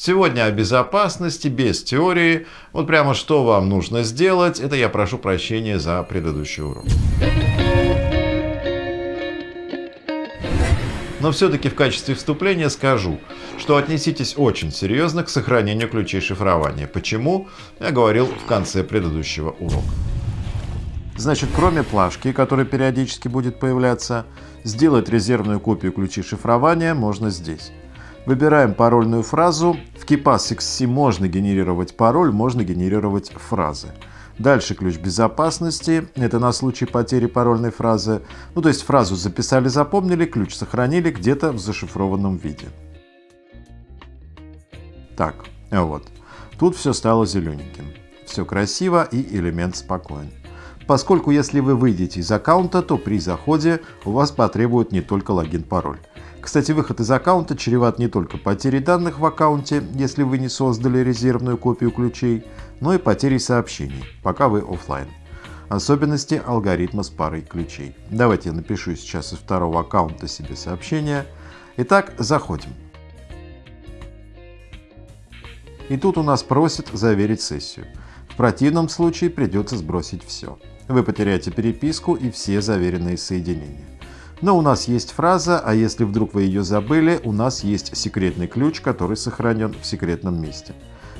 Сегодня о безопасности без теории. Вот прямо что вам нужно сделать, это я прошу прощения за предыдущий урок. Но все-таки в качестве вступления скажу, что отнеситесь очень серьезно к сохранению ключей шифрования. Почему? Я говорил в конце предыдущего урока. Значит, кроме плашки, которая периодически будет появляться, сделать резервную копию ключей шифрования можно здесь. Выбираем парольную фразу. В KeePass XC можно генерировать пароль, можно генерировать фразы. Дальше ключ безопасности. Это на случай потери парольной фразы. Ну, то есть фразу записали, запомнили, ключ сохранили где-то в зашифрованном виде. Так, вот. Тут все стало зелененьким. Все красиво и элемент спокоен поскольку если вы выйдете из аккаунта, то при заходе у вас потребует не только логин-пароль. Кстати, выход из аккаунта чреват не только потерей данных в аккаунте, если вы не создали резервную копию ключей, но и потерей сообщений, пока вы офлайн. Особенности алгоритма с парой ключей. Давайте я напишу сейчас из второго аккаунта себе сообщение. Итак, заходим. И тут у нас просит заверить сессию. В противном случае придется сбросить все вы потеряете переписку и все заверенные соединения. Но у нас есть фраза, а если вдруг вы ее забыли, у нас есть секретный ключ, который сохранен в секретном месте.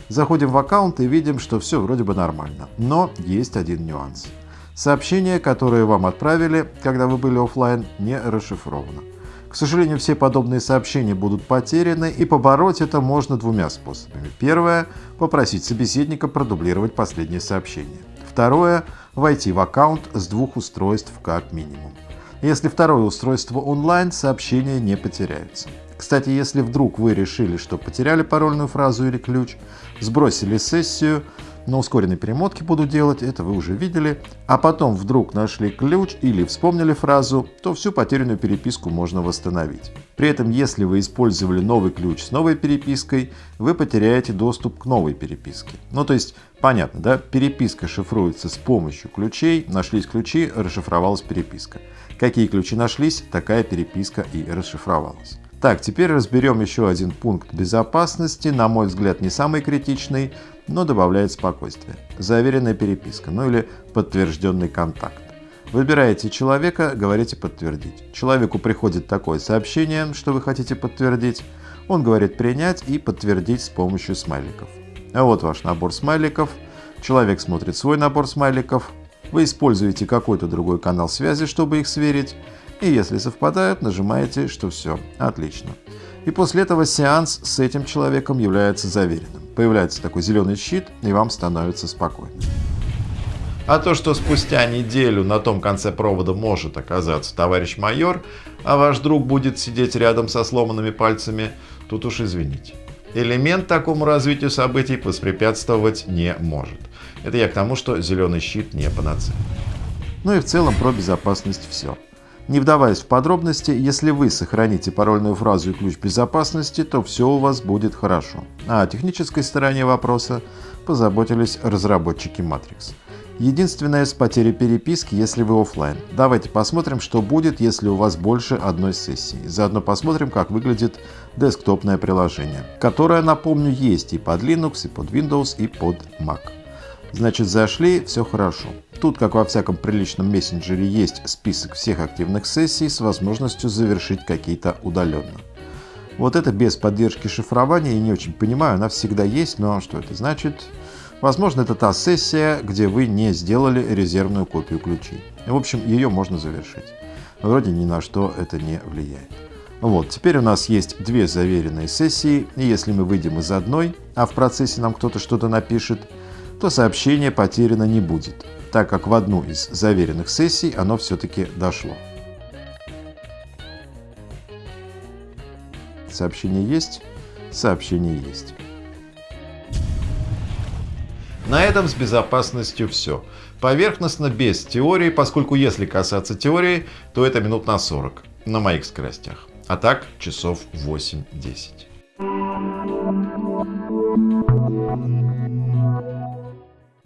Заходим в аккаунт и видим, что все вроде бы нормально. Но есть один нюанс. Сообщение, которое вам отправили, когда вы были офлайн, не расшифровано. К сожалению, все подобные сообщения будут потеряны, и побороть это можно двумя способами. Первое – попросить собеседника продублировать последнее сообщение. Второе – войти в аккаунт с двух устройств как минимум. Если второе устройство онлайн, сообщения не потеряются. Кстати, если вдруг вы решили, что потеряли парольную фразу или ключ, сбросили сессию, на ускоренной перемотке буду делать, это вы уже видели, а потом вдруг нашли ключ или вспомнили фразу, то всю потерянную переписку можно восстановить. При этом, если вы использовали новый ключ с новой перепиской, вы потеряете доступ к новой переписке. Ну, то есть, понятно, да? Переписка шифруется с помощью ключей, нашлись ключи, расшифровалась переписка. Какие ключи нашлись, такая переписка и расшифровалась. Так, теперь разберем еще один пункт безопасности, на мой взгляд не самый критичный, но добавляет спокойствие. Заверенная переписка, ну или подтвержденный контакт. Выбираете человека, говорите «подтвердить». Человеку приходит такое сообщение, что вы хотите подтвердить. Он говорит «принять» и «подтвердить» с помощью смайликов. А вот ваш набор смайликов. Человек смотрит свой набор смайликов. Вы используете какой-то другой канал связи, чтобы их сверить. И если совпадают, нажимаете, что все, отлично. И после этого сеанс с этим человеком является заверенным. Появляется такой зеленый щит, и вам становится спокойно. А то, что спустя неделю на том конце провода может оказаться товарищ майор, а ваш друг будет сидеть рядом со сломанными пальцами, тут уж извините. Элемент такому развитию событий воспрепятствовать не может. Это я к тому, что зеленый щит не панацея. Ну и в целом про безопасность все. Не вдаваясь в подробности, если вы сохраните парольную фразу и ключ безопасности, то все у вас будет хорошо. А о технической стороне вопроса позаботились разработчики Matrix. Единственное с потерей переписки, если вы офлайн. Давайте посмотрим, что будет, если у вас больше одной сессии. Заодно посмотрим, как выглядит десктопное приложение, которое, напомню, есть и под Linux, и под Windows, и под Mac. Значит, зашли, все хорошо. Тут, как во всяком приличном мессенджере, есть список всех активных сессий с возможностью завершить какие-то удаленно. Вот это без поддержки шифрования, я не очень понимаю, она всегда есть, но что это значит? Возможно, это та сессия, где вы не сделали резервную копию ключей. В общем, ее можно завершить. Вроде ни на что это не влияет. Вот, теперь у нас есть две заверенные сессии, и если мы выйдем из одной, а в процессе нам кто-то что-то напишет, то сообщение потеряно не будет, так как в одну из заверенных сессий оно все-таки дошло. Сообщение есть? Сообщение есть. На этом с безопасностью все. Поверхностно, без теории, поскольку если касаться теории, то это минут на 40 на моих скоростях. А так часов 8-10.